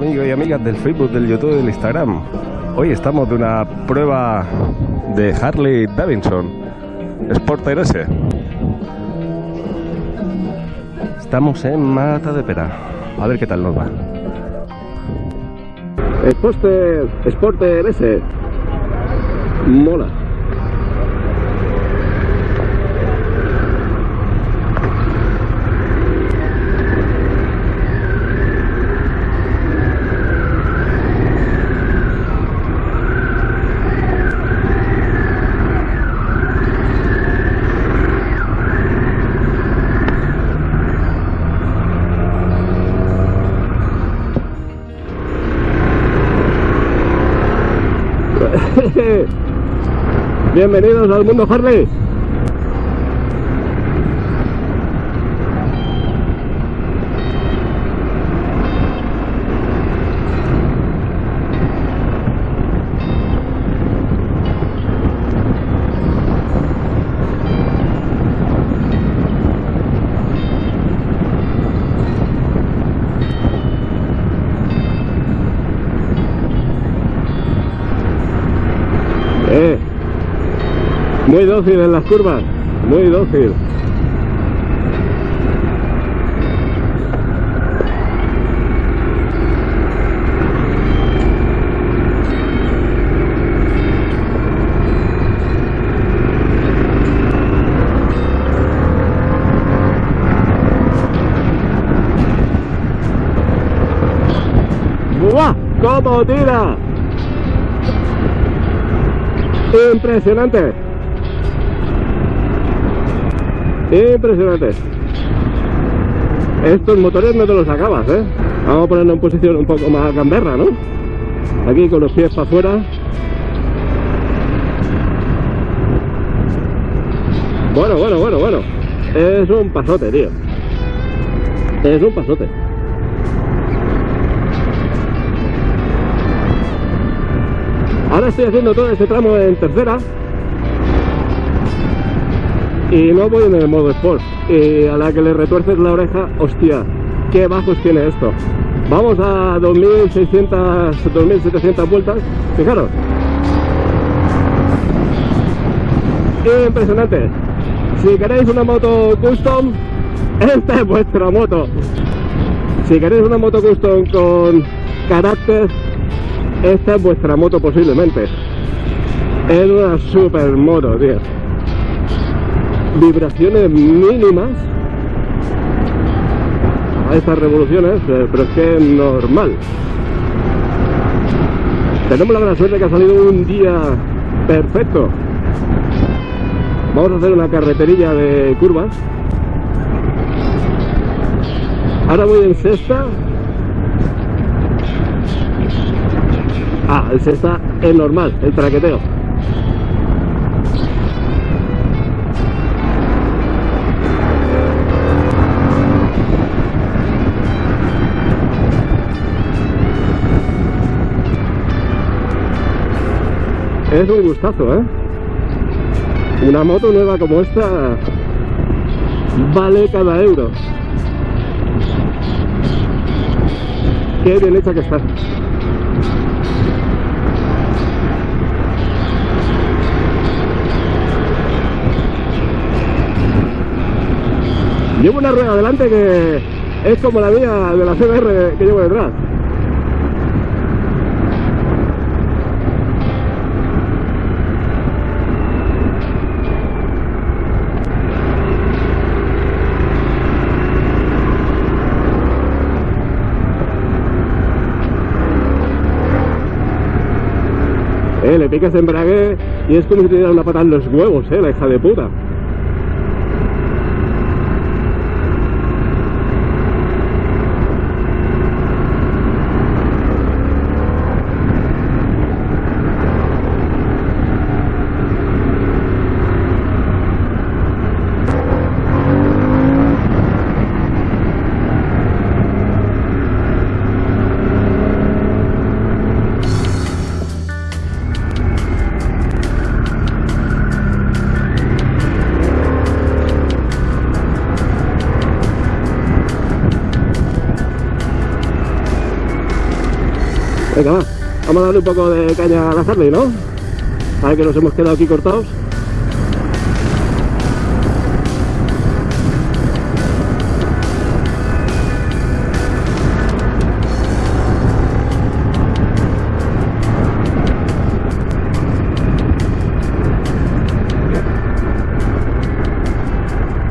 Amigos y amigas del Facebook, del YouTube del Instagram. Hoy estamos de una prueba de Harley Davidson Sporter S. Estamos en Mata de Pera. A ver qué tal nos va. Sporter, Sporter S. Mola. Bienvenidos al mundo Harley. Muy dócil en las curvas, muy dócil. ¡Cómo tira! Impresionante. Impresionante. Estos motores no te los acabas, ¿eh? Vamos a ponernos en posición un poco más gamberra, ¿no? Aquí con los pies para afuera. Bueno, bueno, bueno, bueno. Es un pasote, tío. Es un pasote. Ahora estoy haciendo todo ese tramo en tercera y no voy en el modo Sport. Y a la que le retuerces la oreja, hostia, qué bajos tiene esto. Vamos a 2600, 2700 vueltas, fijaros. Impresionante. Si queréis una moto custom, esta es vuestra moto. Si queréis una moto custom con carácter, esta es vuestra moto posiblemente. Es una super moto, tío. Vibraciones mínimas a estas revoluciones, eh, pero es que es normal. Tenemos la gran suerte que ha salido un día perfecto. Vamos a hacer una carreterilla de curvas. Ahora voy en sexta Ah, el sexta es normal, el traqueteo. Es un gustazo, ¿eh? Una moto nueva como esta vale cada euro. Qué bien hecha que está. Llevo una rueda adelante que es como la mía de la CBR que llevo detrás. Picas embrague y es como si te diera una pata en los huevos, eh, la hija de puta. Venga, va. Vamos a darle un poco de caña a la Harley, ¿no? A ver que nos hemos quedado aquí cortados.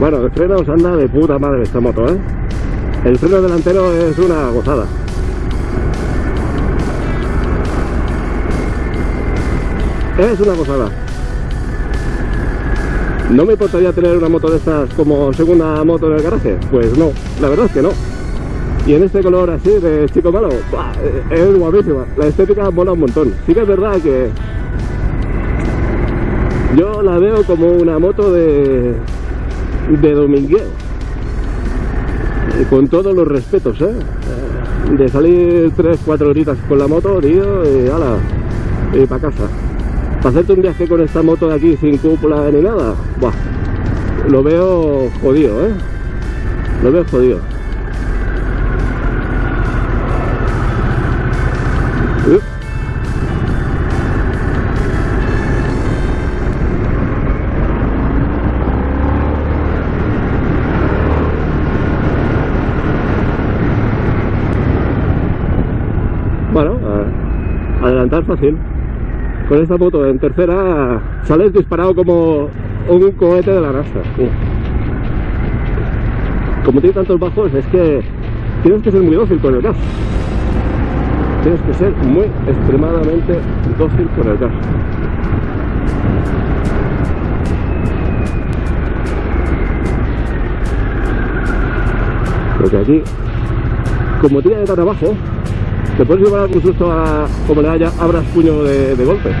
Bueno, el freno se anda de puta madre esta moto, ¿eh? El freno delantero es una gozada. Es una gozada. ¿No me importaría tener una moto de estas como segunda moto en el garaje? Pues no, la verdad es que no. Y en este color así de chico malo, es guapísima. La estética mola un montón. Sí que es verdad que yo la veo como una moto de, de domingueo. Con todos los respetos, ¿eh? De salir 3-4 horitas con la moto, tío, y ala, y para casa. Para hacerte un viaje con esta moto de aquí sin cúpula ni nada, buah, lo veo jodido, ¿eh? Lo veo jodido. Bueno, adelantar fácil. Con esta moto en tercera sales disparado como un cohete de la NASA. Como tiene tantos bajos, es que tienes que ser muy dócil con el gas. Tienes que ser muy extremadamente dócil con el gas. Porque aquí, como tiene tan abajo, te puedes llevar algún susto a como le haya, abras puño de, de golpe.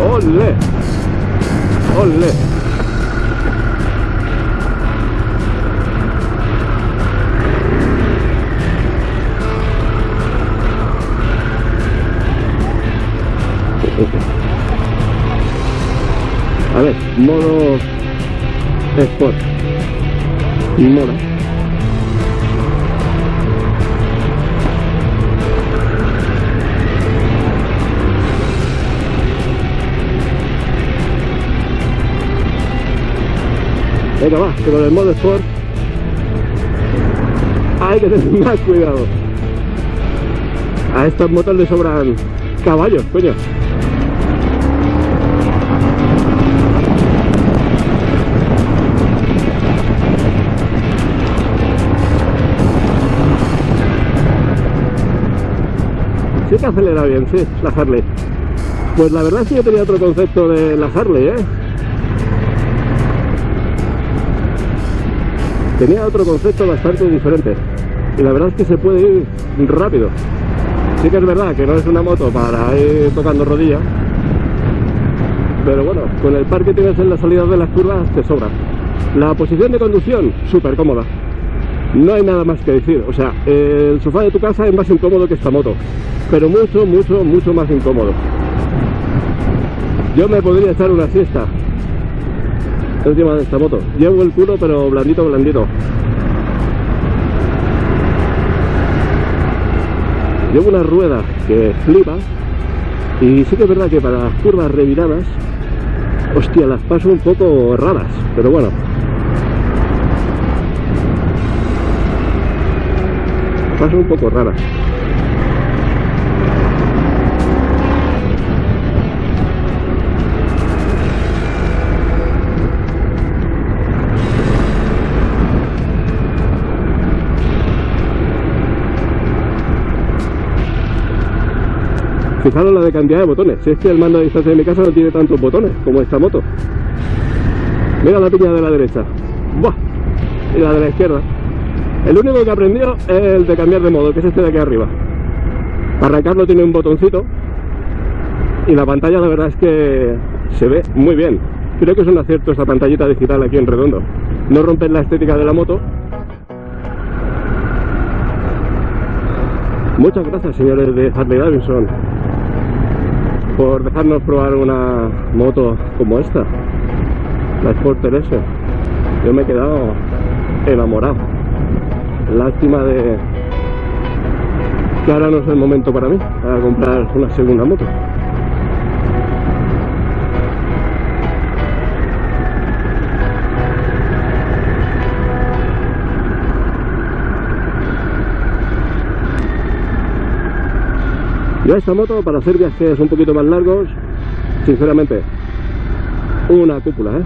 ¡Ole! ¡Ole! Modo Sport. Mola. Venga, va, que con el modo Sport hay que tener más cuidado. A estas motos le sobran caballos, coño. Sí que acelera bien, sí, la Harley. Pues la verdad es que yo tenía otro concepto de la Harley, ¿eh? Tenía otro concepto bastante diferente. Y la verdad es que se puede ir rápido. Sí que es verdad que no es una moto para ir tocando rodillas. Pero bueno, con el par que tienes en la salida de las curvas te sobra. La posición de conducción, súper cómoda. No hay nada más que decir. O sea, el sofá de tu casa es más incómodo que esta moto. Pero mucho, mucho, mucho más incómodo. Yo me podría echar una siesta encima de esta moto. Llevo el culo, pero blandito, blandito. Llevo una rueda que flipa. Y sí que es verdad que para las curvas reviradas, hostia, las paso un poco raras. Pero bueno, paso un poco raras. Fijaros la de cantidad de botones. Si es que el mando a distancia de mi casa no tiene tantos botones como esta moto. Mira la piña de la derecha. ¡Buah! Y la de la izquierda. El único que aprendió es el de cambiar de modo, que es este de aquí arriba. Para arrancarlo tiene un botoncito. Y la pantalla la verdad es que se ve muy bien. Creo que es un acierto esta pantallita digital aquí en redondo. No rompen la estética de la moto. Muchas gracias señores de Harley Davidson por dejarnos probar una moto como esta, la Sporter S. Yo me he quedado enamorado. Lástima de que ahora no es el momento para mí, para comprar una segunda moto. Yo esta moto para hacer viajes un poquito más largos, sinceramente, una cúpula, ¿eh?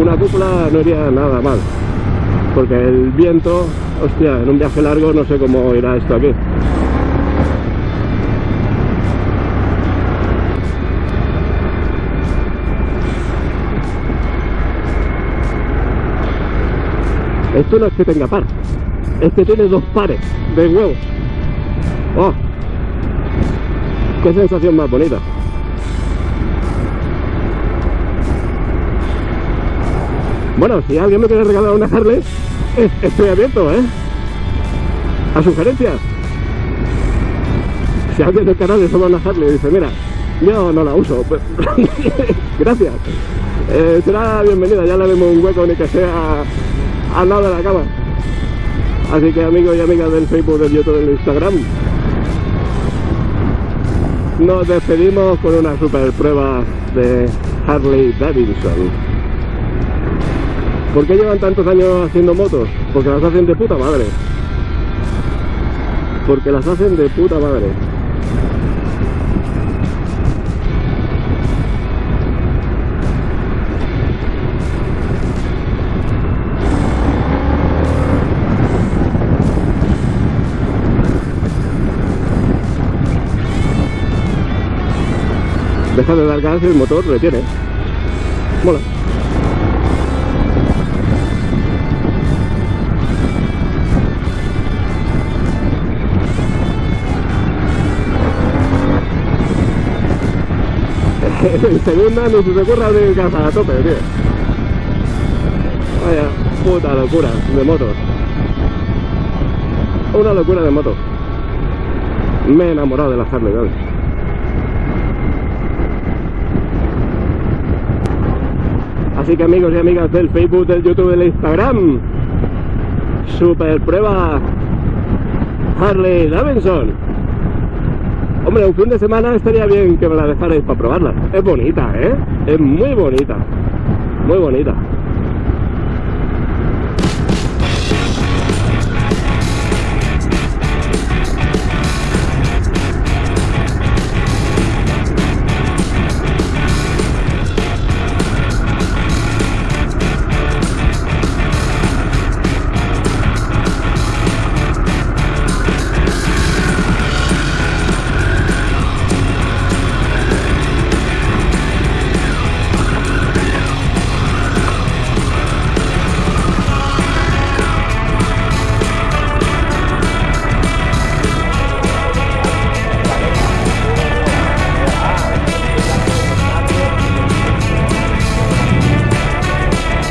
Una cúpula no iría nada mal, porque el viento, hostia, en un viaje largo no sé cómo irá esto aquí. Esto no es que tenga par, es que tiene dos pares de huevos. ¡Oh! ¡Qué sensación más bonita! Bueno, si alguien me quiere regalar una Harley, estoy abierto, ¿eh? A sugerencias. Si alguien del canal le toma una Harley y dice, mira, yo no la uso, pues, gracias. Eh, será bienvenida, ya le vemos un hueco ni que sea al lado de la cama. Así que amigos y amigas del Facebook, del YouTube, del Instagram, nos despedimos con una super prueba de Harley Davidson. ¿Por qué llevan tantos años haciendo motos? Porque las hacen de puta madre. Porque las hacen de puta madre. Deja de dar gas el motor retiene. Mola. en segunda no se te abrir casa a tope, tío. Vaya puta locura de motos. Una locura de moto. Me he enamorado de la Harley Davidson. Así que amigos y amigas del Facebook, del YouTube, del Instagram, super prueba Harley Davidson. Hombre, un fin de semana estaría bien que me la dejarais para probarla. Es bonita, ¿eh? Es muy bonita. Muy bonita.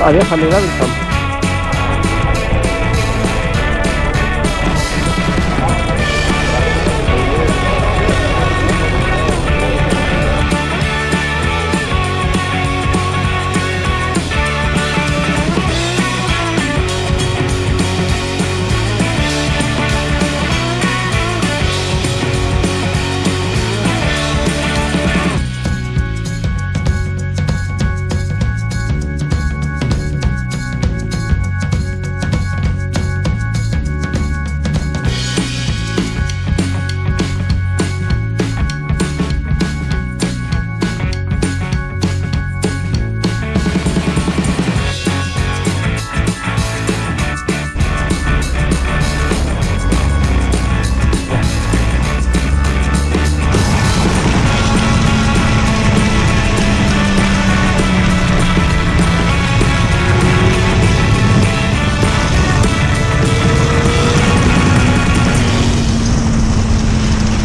Adiós, Harley Davidson.